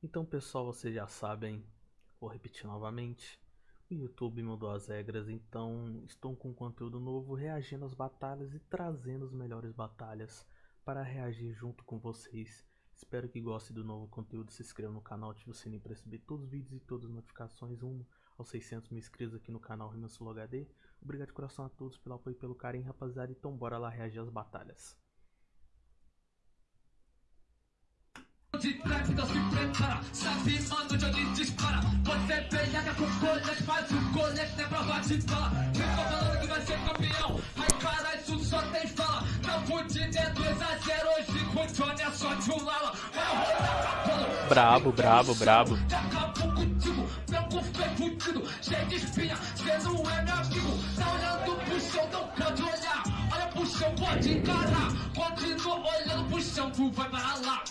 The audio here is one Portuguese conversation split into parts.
Então, pessoal, vocês já sabem, vou repetir novamente. O YouTube mudou as regras, então estou com conteúdo novo reagindo às batalhas e trazendo as melhores batalhas para reagir junto com vocês. Espero que gostem do novo conteúdo, se inscreva no canal, ative o sininho para receber todos os vídeos e todas as notificações. Um aos 600 mil inscritos aqui no canal Rimansulo HD. Obrigado de coração a todos pelo apoio e pelo carinho, rapaziada. Então bora lá reagir às batalhas. De então se prepara Sabe, de onde dispara Você peleia com colete, faz o colete, não é prova de bala Fica falando que vai ser campeão Ai, caralho, isso só tem fala Tá fudido, é 2x0 Hoje com o Johnny é só de um lala Brabo, brabo, brabo. Acabou contigo, branco feio fudido Cheio de espinha, cê não é meu amigo Tá olhando pro chão, não pode olhar Olha pro chão, pode encarar. Continua olhando pro chão, tu vai para lá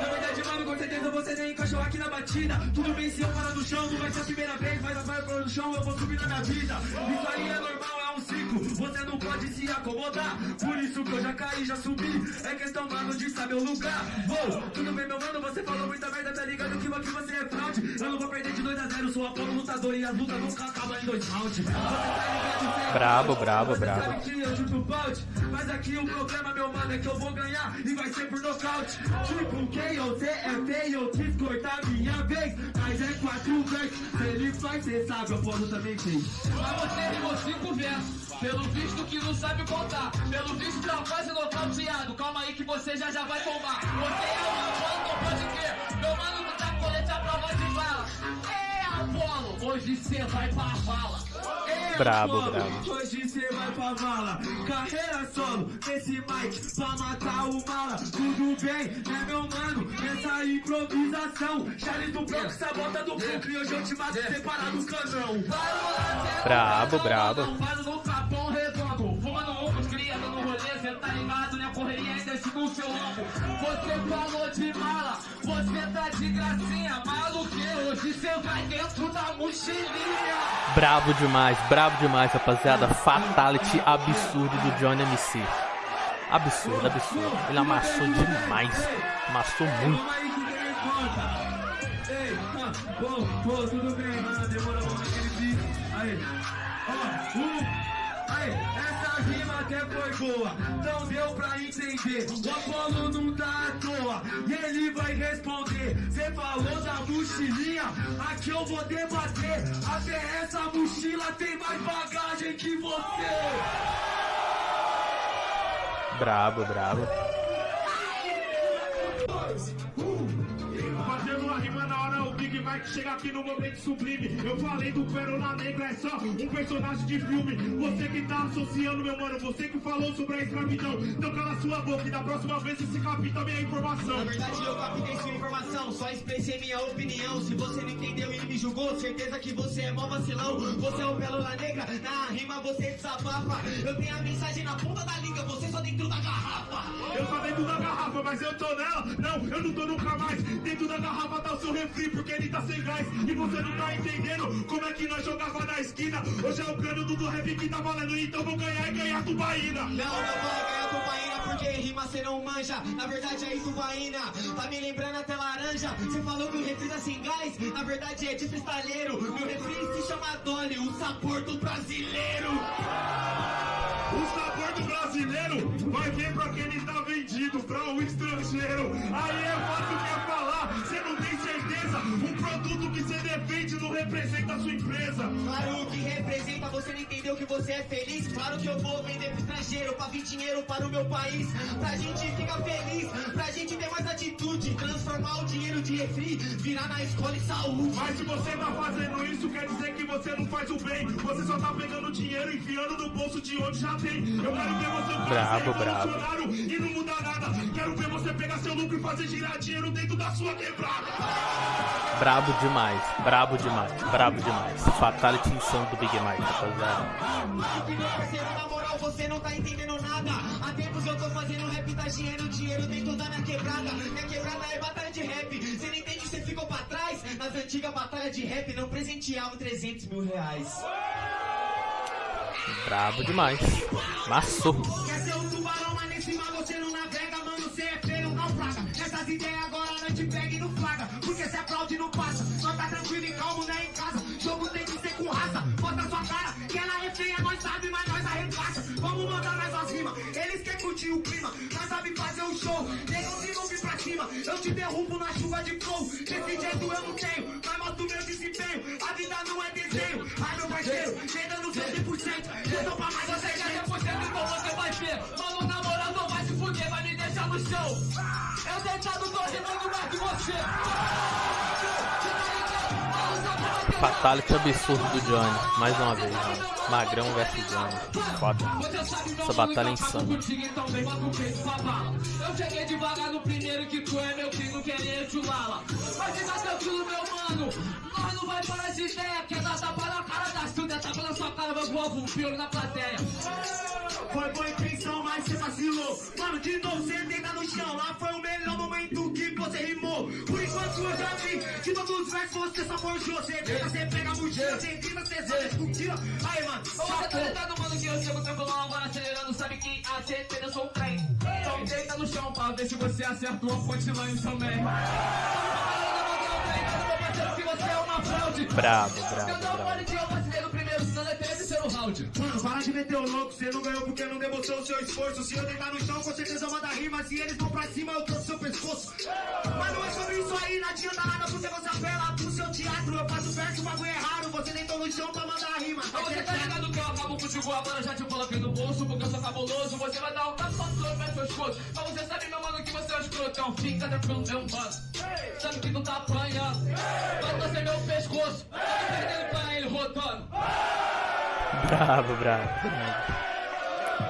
na verdade, mano, com certeza você nem encaixou aqui na batida. Tudo bem se eu parar no chão, não vai ser a primeira vez Mas vai pôr no chão, eu vou subir na minha vida. Isso aí é normal, é um ciclo. Você não pode se acomodar. Por isso que eu já caí, já subi. É questão, mano, de saber o lugar. Vou, tudo bem, meu mano, você falou muita merda Tá ligado que aqui você é fraude. Eu não vou perder de 2 a 0 Sou a Apolo lutador e as lutas nunca acabam em dois rounds. Você tá ligado, você é Brabo, brabo, brabo. Mas aqui o problema, meu mano, é que eu vou ganhar E vai ser por nocaute Tipo, quem você é feio, eu quis cortar minha vez. Mas é quatro vezes, se ele faz, cê sabe, eu posso também fez Mas você rimou cinco versos Pelo visto que não sabe contar. Pelo visto tá quase nocauteado Calma aí que você já já vai tomar Você é Apolo, não pode crer. Meu mano tá colete a prova de bala. É Apolo, hoje cê vai pra vala. É, Brabo, brabo. Hoje cê vai pra vala Carreira solo, esse mic Pra matar o mala Tudo bem, né meu mano Nessa improvisação Charles do Bronx, sabota do E hoje eu te mato separado do canão Brabo, brabo. Faz no capão redondo Fumando um, cria no rolê Cê tá ligado, né? Correria ainda esse no seu lombo Você falou de mala Você tá de gracinha Maluque, hoje cê vai dentro da mochilinha Brabo demais, brabo demais, rapaziada. Fatality absurdo do Johnny MC. Absurdo, absurdo. Ele amassou demais. Amassou muito. Ei, ah, bom, pô, tudo bem, mano, demorou um aquele beat. Aí, ó, um, aí, essa rima até foi boa, não deu pra entender. O Apolo não tá à toa, e ele vai responder. Cê falou da mochilinha, aqui eu vou debater. Até essa mochila tem mais bagagem que você. Brabo, brabo. Fazendo uma rima na hora, o Big Mike chega aqui no momento sublime. Eu falei do Pérola Negra, é só um personagem de filme. Você que tá associando, meu mano, você que falou sobre a escravidão. Então cala sua boca e da próxima vez você capta a minha informação. Na verdade eu captei sua informação, só expressei minha opinião Se você não entendeu e me julgou, certeza que você é mó vacilão Você é o Pérola Negra, na rima você desabafa Eu tenho a mensagem na ponta da língua, você só dentro da garrafa Eu tô dentro da garrafa, mas eu tô nela. Não, eu não tô nunca mais. Dentro da garrafa tá o seu refri, porque tá sem gás. E você não tá entendendo como é que nós jogava na esquina. Hoje é o cano do rap que tá valendo, então vou ganhar e ganhar tubaína. Não, não vai ganhar tubaína porque rima cê não manja Na verdade é tubaína, tá me lembrando até laranja Você falou que o refri tá sem gás, na verdade é de cristalheiro Meu refri se chama Dolly, o sabor do brasileiro O sabor do brasileiro vai ver pra quem ele tá vendido, pra um estrangeiro. Aí é fácil produto que você defende não representa a sua empresa. Claro que representa, você não entendeu que você é feliz Claro que eu vou vender pro estrangeiro, pra vir dinheiro para o meu país Pra gente ficar feliz, pra Transformar o dinheiro de refri, virar na escola e saúde Mas se você tá fazendo isso, quer dizer que você não faz o bem. Você só tá pegando dinheiro e enfiando no bolso de onde já tem. Eu quero ver você ser brabo. revolucionário e não mudar nada. Quero ver você pegar seu lucro e fazer girar dinheiro dentro da sua quebrada. Brabo demais, brabo demais, brabo demais. Fatality insano do Big Mike, rapaziada. Meu parceiro, na moral, você não tá entendendo nada Há tempos eu tô fazendo rap, tá dinheiro, dinheiro dentro da minha quebrada Minha batalha de rap Você não entende, você ficou pra trás Nas antigas batalhas de rap não presenteavam 300 mil reais Brabo demais. Massou. Quer ser um tubarão, mas nesse mar você não navega, mano, você é feio, naufraga. Essas ideias agora não te pega e não flaga. Eu te derrubo na chuva de flow. Jeito eu não tenho, mas mostro meu desempenho. A vida não é desenho. Ai, meu parceiro, chega no seu 100%. Eu tô pra mais Você você quer 100% então você vai ver Mano, na moral não vai se fuder, vai me deixar no chão Eu deitado tô rimando mais que você Fatality absurdo do Johnny. Mais uma vez, mano. Magrão versus Johnny. Foda. Essa batalha é insana. Então. Eu cheguei devagar no primeiro que tu é meu filho, querendo chulala. Mas fica tranquilo, meu mano. Nós não vai parar de ideia. Quer dar tapa na cara da Silvia, tapa na sua cara, vai voar um piolho na plateia. Foi boa intenção, mas você vacilou. Mano, de novo você deita no chão. Lá foi o melhor momento que todos os versos você só forjou. Você você pega a mochila. Você grita, você zona, discutila. Aí, mano, Você tá ligado, mano, que eu chego tranquilão agora acelerando, sabe que a gente eu sou um trem. Então deita no chão pra ver se você acerta uma punchline também. Que você é Mano, para de meter o louco, você não ganhou porque não demonstrou o seu esforço. Se eu deitar no chão, com certeza manda rima. Se eles vão pra cima, eu trouxe seu pescoço. Mas não é sobre isso aí, não adianta nada porque você apela pro seu teatro. Eu faço verso, o bagulho é raro. Você deitou no chão pra mandar rima. Mas você tá ligado que eu acabo contigo agora, já te coloquei no bolso, porque eu sou cabuloso. Você vai dar um tapa no meu pescoço. Mas você sabe, meu mano, que você é um escrotão. Fica tranquilo, meu mano. Sabe que tu tá apanhando. Vai torcer meu pescoço. Tá perdendo pra ele rodando. Bravo, bravo.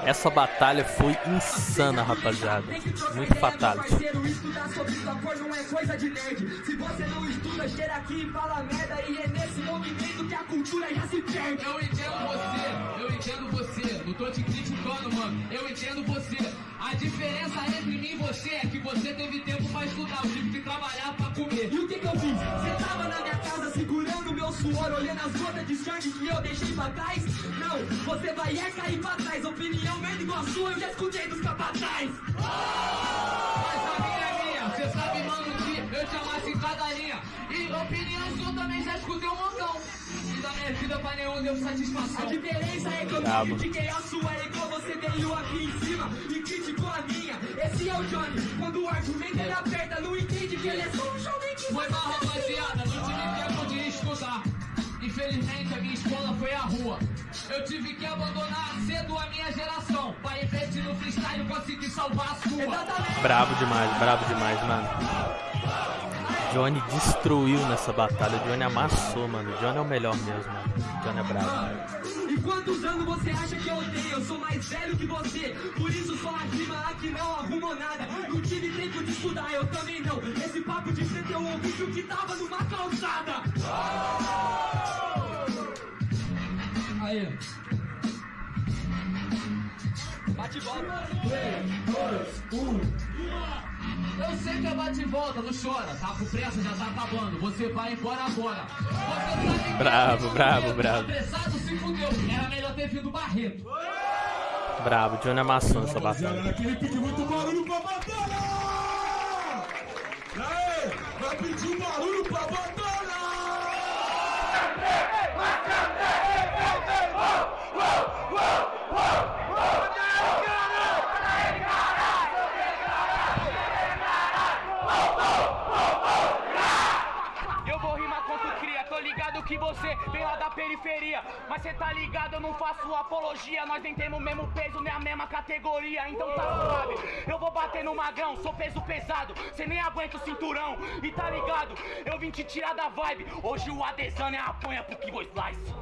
Essa batalha foi insana, rapaziada. Muito você, eu entendo você. Não tô te criticando, mano. Eu entendo você. A diferença entre mim e você é que você teve tempo pra estudar. Eu tive que trabalhar pra comer. E o que que eu fiz? Você tava na minha casa segurando meu suor, olhando as gotas de sangue que eu deixei pra trás? Não, você vai é cair pra trás. Opinião merda igual a sua, eu já escutei dos capataz. Mas a minha é minha, cê sabe, mano, que eu te amasse em cada linha. E opinião sua também já escutei um montão. Da minha vida pra nenhum deu A satisfação. diferença é que eu não critiquei a sua, é igual você veio aqui em cima e criticou a minha. Esse é o Johnny, quando o argumento ele aperta, não entende que ele é só um jovem que Foi mal, rapaziada, não tive tempo de estudar. Infelizmente a minha escola foi a rua. Eu tive que abandonar cedo a minha geração. Pra investir no freestyle conseguir salvar a sua. Exatamente. Bravo demais, bravo demais, mano. Johnny destruiu nessa batalha. Johnny amassou, mano. Johnny é o melhor mesmo, mano. Johnny é bravo. E quantos anos você acha que eu tenho? Eu sou mais velho que você. Por isso só a rima aqui não arrumou nada. Não tive tempo de estudar, eu também não. Esse papo de frente eu ouvi que o que tava numa calçada. Aí. Bate bola. Eu sei que é bate e volta, não chora. Tá com pressa, já tá acabando. Você vai embora agora. Você que Bravo, é bravo, Barreto, bravo. Apressado se fudeu. Era melhor ter vindo Barreto. Bravo, Johnny amassou nessa batalha. Aquele pediu muito barulho pra batalha! E aí, vai pedir barulho pra batalha! Eu vou rimar contra o cria, tô ligado que você vem lá da periferia. Mas cê tá ligado, eu não faço apologia. Nós nem temos o mesmo peso, nem a mesma categoria. Então tá suave. Eu vou bater no magrão, sou peso pesado. Cê nem aguenta o cinturão. E tá ligado, eu vim te tirar da vibe. Hoje o Adesanya apanha pro Kibo Slice.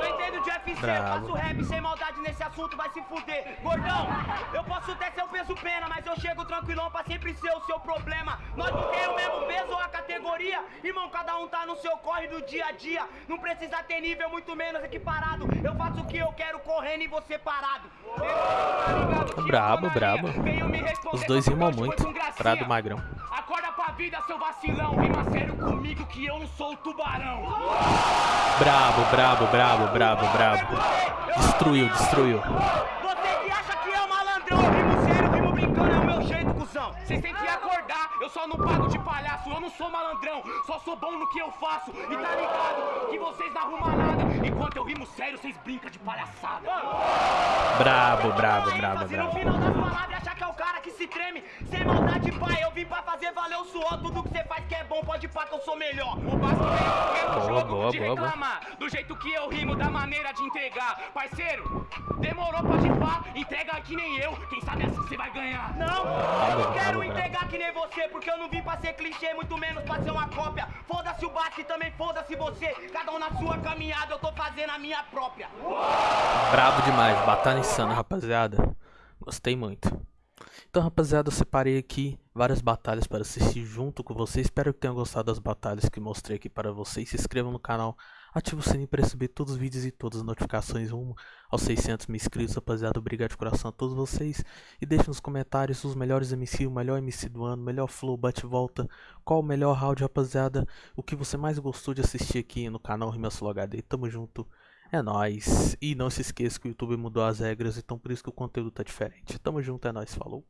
Não entendo de UFC, Bravo. faço rap sem maldade nesse assunto, vai se fuder. Gordão, eu posso até ser o peso pena, mas eu chego tranquilão pra sempre ser o seu problema. Nós não temos o mesmo peso ou a categoria, irmão, cada um tá no seu corre do dia a dia. Não precisa ter nível, muito menos equiparado. Eu faço o que eu quero correndo e você parado. Eu Brabo, brabo. Os dois rimam muito. Prado Magrão. Acorda pra vida, seu vacilão. Rima sério comigo que eu não sou o tubarão. Brabo, brabo, brabo, brabo, brabo. Destruiu, destruiu. Você que acha que é malandrão, eu rimo sério, rimo brincando, é o meu jeito, cuzão. Vocês têm que só não pago de palhaço, eu não sou malandrão, só sou bom no que eu faço. E tá ligado que vocês não arrumam nada. Enquanto eu rimo sério, vocês brincam de palhaçada. Brabo, brabo, Aí, brabo, que é se treme. Sem maldade, pai, eu vim pra fazer valer o suor. Tudo que você faz que é bom, pode pá que eu sou melhor. O básico é o Boa, jogo boa, de boa, boa. reclamar. Do jeito que eu rimo, da maneira de entregar. Parceiro, demorou, pode pá, entrega que nem eu. Quem sabe assim você vai ganhar. Não, eu não quero entregar que nem você, porque eu não vim pra ser clichê, muito menos pra ser uma cópia. Foda-se o básico e também foda-se você. Cada um na sua caminhada, eu tô fazendo a minha própria. Brabo demais, batalha insana, rapaziada. Gostei muito. Então, rapaziada, eu separei aqui várias batalhas para assistir junto com vocês. Espero que tenham gostado das batalhas que mostrei aqui para vocês. Se inscrevam no canal, ative o sininho para receber todos os vídeos e todas as notificações rumo aos 600 mil inscritos. Rapaziada, obrigado de coração a todos vocês. E deixe nos comentários os melhores MC, o melhor MC do ano, melhor flow, bate-volta. Qual o melhor round, rapaziada. O que você mais gostou de assistir aqui no canal Rimas Flow HD. Tamo junto. É nóis. E não se esqueça que o YouTube mudou as regras, então por isso que o conteúdo tá diferente. Tamo junto, é nóis, falou.